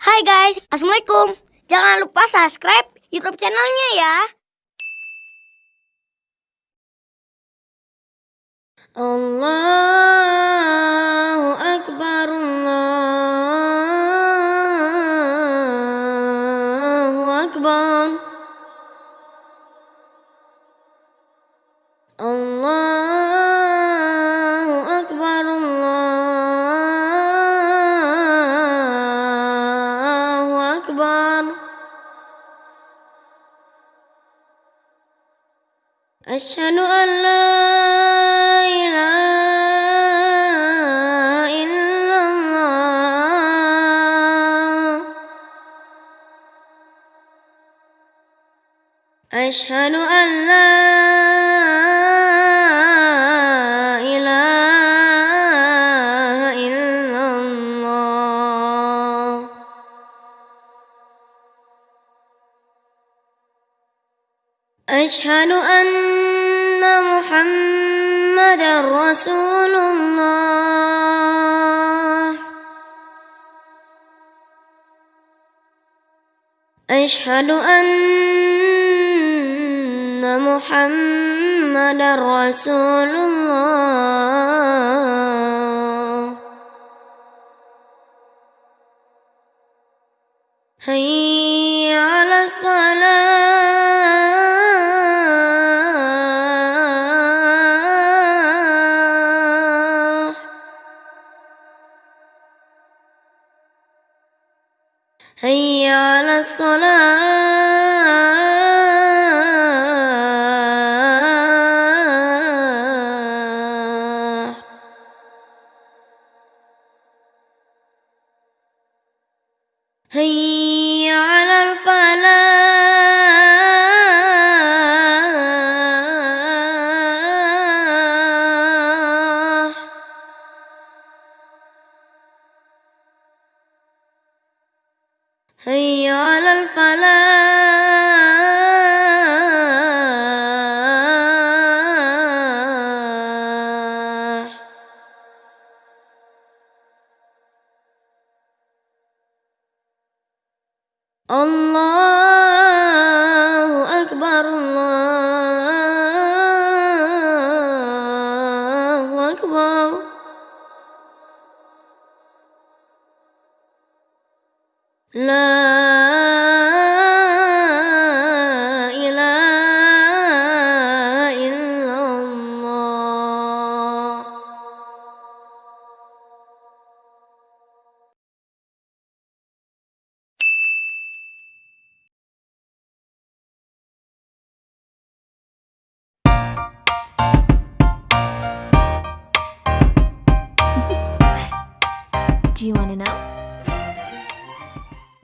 Bye guys. Assalamualaikum. Jangan lupa subscribe YouTube channelnya ya. Allahu Akbar Allahu Akbar Allahu أشهد أن لا إله إلا الله. أشهد أن لا أشهد أن محمد رسول الله. أشهد أن محمد رسول الله. هيا هيا على الصلاة. هيا هيا على الفلاح. الله أكبر الله أكبر. لا إله إلا الله Do you want to know?